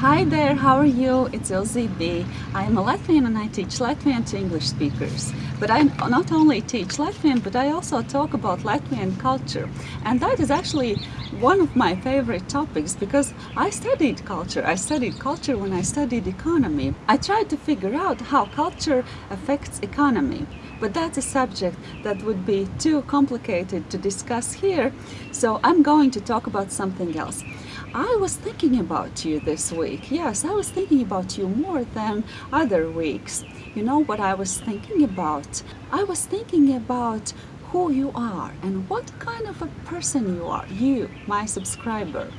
Hi there, how are you? It's Ilze B. I am a Latvian and I teach Latvian to English speakers. But I not only teach Latvian, but I also talk about Latvian culture. And that is actually one of my favorite topics because I studied culture. I studied culture when I studied economy. I tried to figure out how culture affects economy. But that's a subject that would be too complicated to discuss here, so I'm going to talk about something else. I was thinking about you this week. Yes, I was thinking about you more than other weeks. You know what I was thinking about? I was thinking about who you are and what kind of a person you are. You, my subscriber.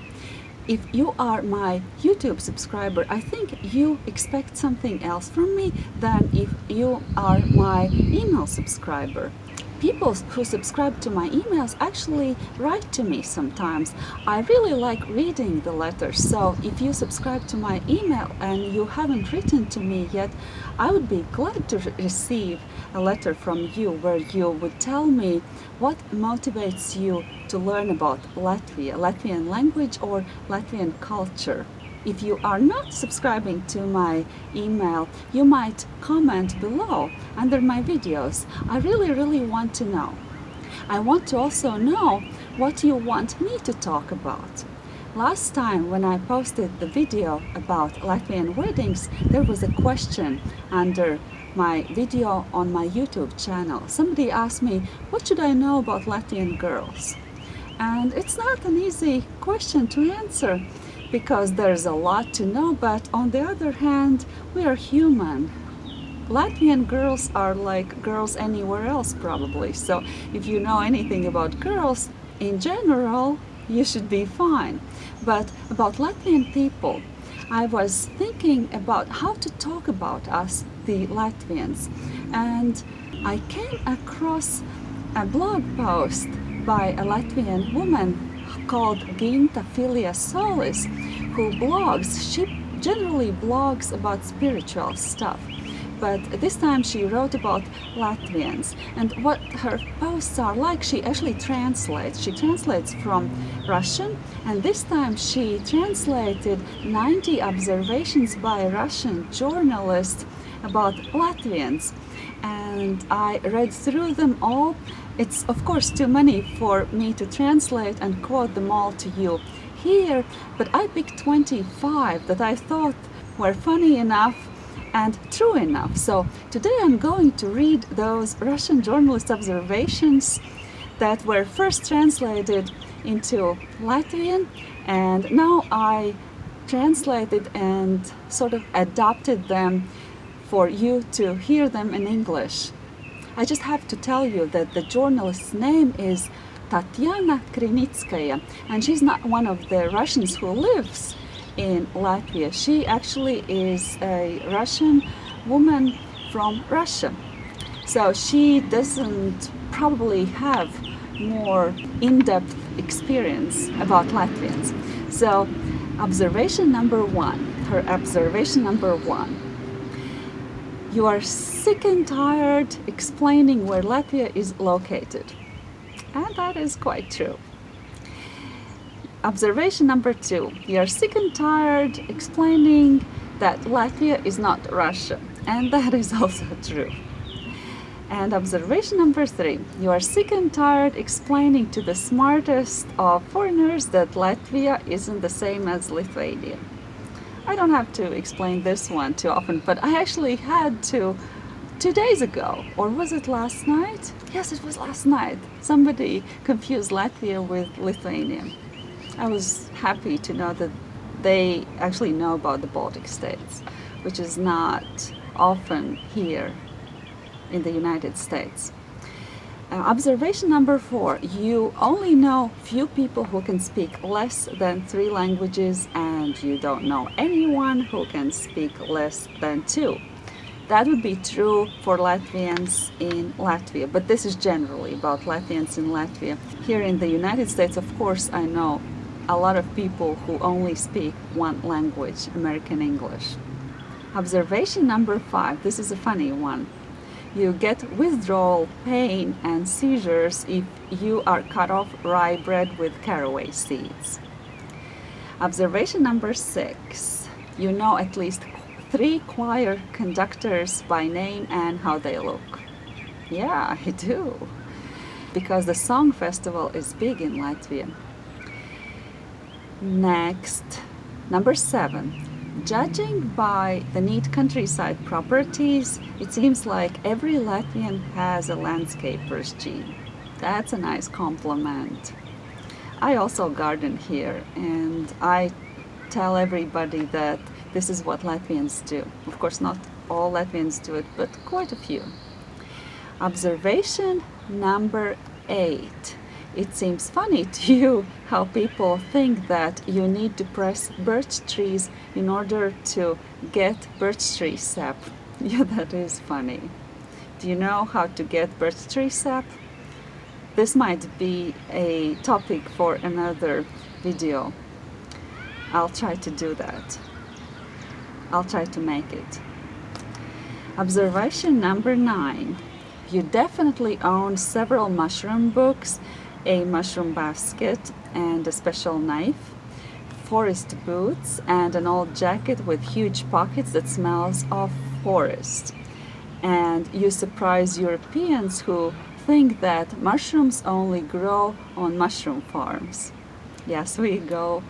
If you are my YouTube subscriber, I think you expect something else from me than if you are my email subscriber people who subscribe to my emails actually write to me sometimes. I really like reading the letters, so if you subscribe to my email and you haven't written to me yet, I would be glad to receive a letter from you where you would tell me what motivates you to learn about Latvia, Latvian language or Latvian culture. If you are not subscribing to my email, you might comment below under my videos. I really, really want to know. I want to also know what you want me to talk about. Last time when I posted the video about Latvian weddings, there was a question under my video on my YouTube channel. Somebody asked me, what should I know about Latvian girls? And it's not an easy question to answer because there's a lot to know, but on the other hand, we are human. Latvian girls are like girls anywhere else probably, so if you know anything about girls, in general, you should be fine. But about Latvian people, I was thinking about how to talk about us, the Latvians, and I came across a blog post by a Latvian woman called Ginta Filia Solis, who blogs. She generally blogs about spiritual stuff. But this time she wrote about Latvians and what her posts are like. She actually translates. She translates from Russian and this time she translated 90 observations by a Russian journalist about Latvians. And I read through them all it's of course too many for me to translate and quote them all to you here, but I picked 25 that I thought were funny enough and true enough. So today I'm going to read those Russian journalist observations that were first translated into Latvian and now I translated and sort of adapted them for you to hear them in English. I just have to tell you that the journalist's name is Tatiana Krinitskaya and she's not one of the Russians who lives in Latvia. She actually is a Russian woman from Russia. So she doesn't probably have more in-depth experience about Latvians. So observation number one, her observation number one, you are sick and tired explaining where Latvia is located. And that is quite true. Observation number two. You are sick and tired explaining that Latvia is not Russia. And that is also true. And observation number three. You are sick and tired explaining to the smartest of foreigners that Latvia isn't the same as Lithuania. I don't have to explain this one too often, but I actually had to two days ago, or was it last night? Yes, it was last night. Somebody confused Latvia with Lithuania. I was happy to know that they actually know about the Baltic states, which is not often here in the United States. Uh, observation number four, you only know few people who can speak less than three languages and you don't know anyone who can speak less than two. That would be true for Latvians in Latvia, but this is generally about Latvians in Latvia. Here in the United States, of course, I know a lot of people who only speak one language, American English. Observation number five, this is a funny one you get withdrawal, pain and seizures if you are cut off rye bread with caraway seeds. Observation number six. you know at least three choir conductors by name and how they look. Yeah, I do. Because the song festival is big in Latvia. Next, number seven. Judging by the neat countryside properties, it seems like every Latvian has a landscaper's gene. That's a nice compliment. I also garden here and I tell everybody that this is what Latvians do. Of course, not all Latvians do it, but quite a few. Observation number eight. It seems funny to you how people think that you need to press birch trees in order to get birch tree sap. Yeah, that is funny. Do you know how to get birch tree sap? This might be a topic for another video. I'll try to do that. I'll try to make it. Observation number nine. You definitely own several mushroom books, a mushroom basket and a special knife, forest boots and an old jacket with huge pockets that smells of forest. And you surprise Europeans who think that mushrooms only grow on mushroom farms. Yes, we go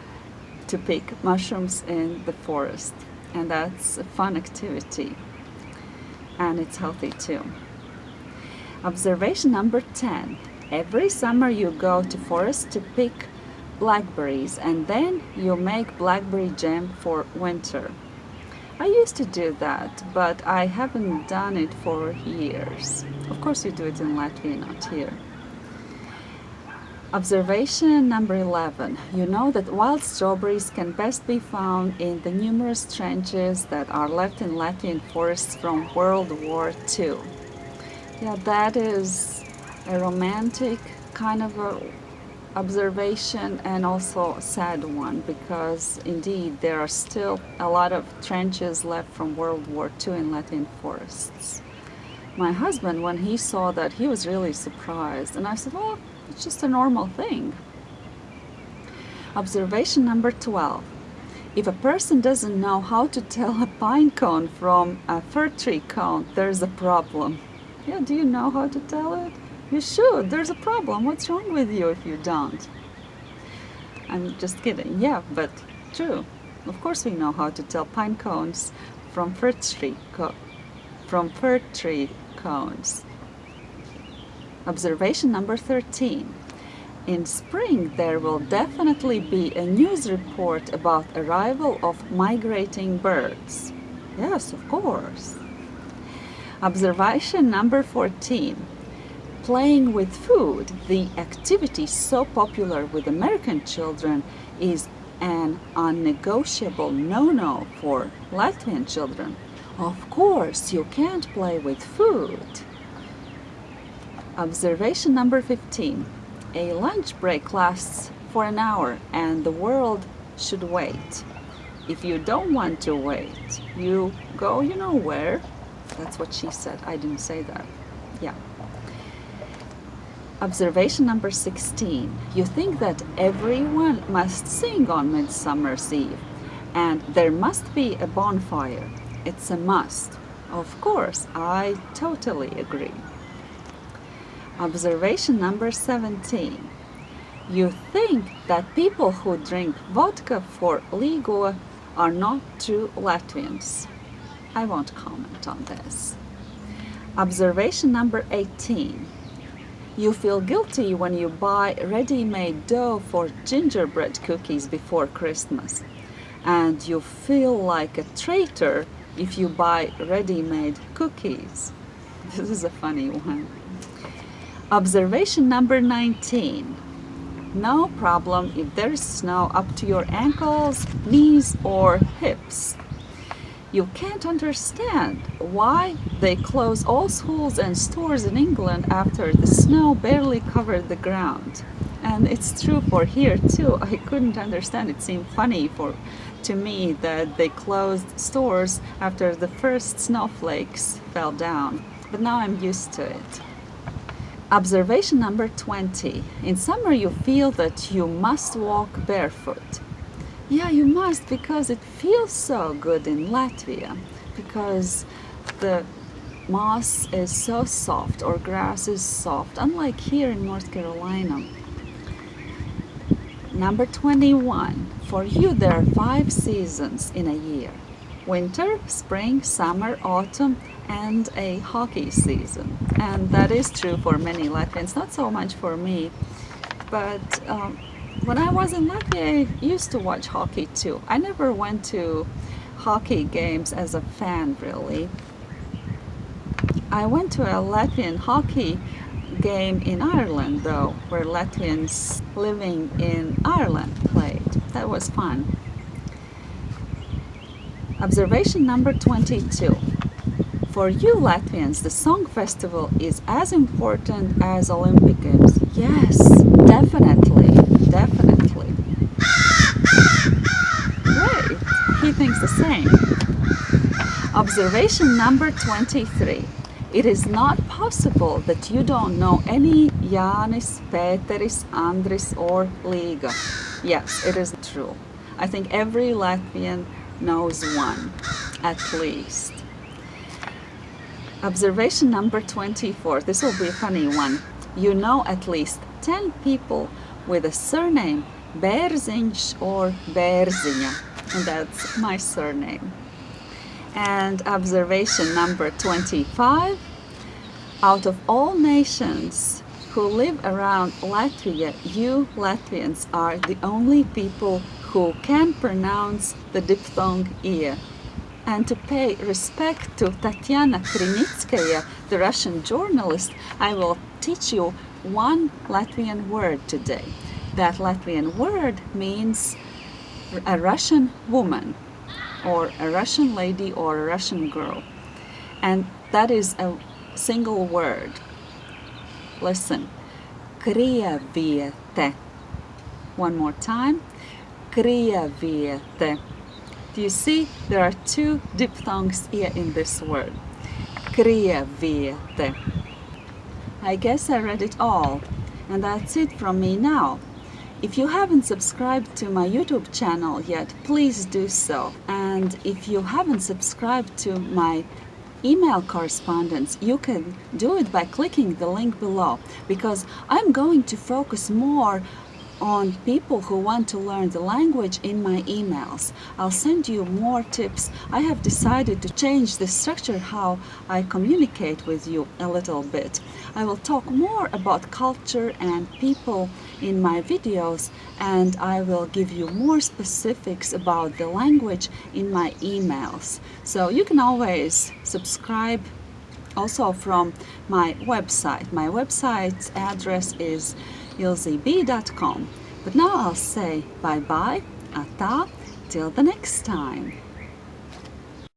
to pick mushrooms in the forest and that's a fun activity and it's healthy too. Observation number 10. Every summer you go to forest to pick blackberries and then you make blackberry jam for winter. I used to do that, but I haven't done it for years. Of course you do it in Latvia, not here. Observation number 11. You know that wild strawberries can best be found in the numerous trenches that are left in Latvian forests from World War II. Yeah, that is a romantic kind of a observation and also a sad one because indeed there are still a lot of trenches left from World War II in Latvian forests. My husband, when he saw that, he was really surprised and I said, well, it's just a normal thing. Observation number 12. If a person doesn't know how to tell a pine cone from a fir tree cone, there's a problem. Yeah, do you know how to tell it? You should. There's a problem. What's wrong with you if you don't? I'm just kidding. Yeah, but true. Of course we know how to tell pine cones from fir tree, from fir tree cones. Observation number 13. In spring there will definitely be a news report about arrival of migrating birds. Yes, of course. Observation number 14. Playing with food, the activity so popular with American children is an unnegotiable no-no for Latvian children. Of course, you can't play with food. Observation number 15. A lunch break lasts for an hour and the world should wait. If you don't want to wait, you go you know where. That's what she said. I didn't say that. Yeah. Observation number 16. You think that everyone must sing on Midsummer's Eve and there must be a bonfire. It's a must. Of course, I totally agree. Observation number 17. You think that people who drink vodka for legal are not true Latvians. I won't comment on this. Observation number 18. You feel guilty when you buy ready-made dough for gingerbread cookies before Christmas. And you feel like a traitor if you buy ready-made cookies. This is a funny one. Observation number 19. No problem if there's snow up to your ankles, knees or hips. You can't understand why they close all schools and stores in England after the snow barely covered the ground. And it's true for here too. I couldn't understand. It seemed funny for to me that they closed stores after the first snowflakes fell down. But now I'm used to it. Observation number 20. In summer you feel that you must walk barefoot. Yeah, you must because it feels so good in Latvia because the moss is so soft or grass is soft, unlike here in North Carolina. Number 21. For you, there are five seasons in a year winter, spring, summer, autumn, and a hockey season. And that is true for many Latvians, not so much for me. But um, when I was in Latvia, I used to watch hockey too. I never went to hockey games as a fan, really. I went to a Latvian hockey game in Ireland, though, where Latvians living in Ireland played. That was fun. Observation number 22. For you Latvians, the Song Festival is as important as Olympic Games. Yes, definitely, definitely. Great, he thinks the same. Observation number 23. It is not possible that you don't know any Jānis, Pēteris, Andris or Līga. Yes, it is true. I think every Latvian knows one, at least. Observation number 24. This will be a funny one. You know at least 10 people with a surname Bērziņš or Bērziņa. And that's my surname. And observation number 25. Out of all nations who live around Latvia, you Latvians are the only people who can pronounce the diphthong ear and to pay respect to Tatiana Krinitskaya, the Russian journalist, I will teach you one Latvian word today. That Latvian word means a Russian woman or a Russian lady or a Russian girl. And that is a single word. Listen. Krieviete. One more time. Krieviete. Do you see? There are two diphthongs here in this word. Krieviete. I guess I read it all. And that's it from me now. If you haven't subscribed to my YouTube channel yet, please do so. And if you haven't subscribed to my email correspondence, you can do it by clicking the link below because I'm going to focus more on people who want to learn the language in my emails. I'll send you more tips. I have decided to change the structure how I communicate with you a little bit. I will talk more about culture and people in my videos and I will give you more specifics about the language in my emails. So you can always subscribe also from my website. My website's address is ilzeb.com. But now I'll say bye-bye, ata, till the next time.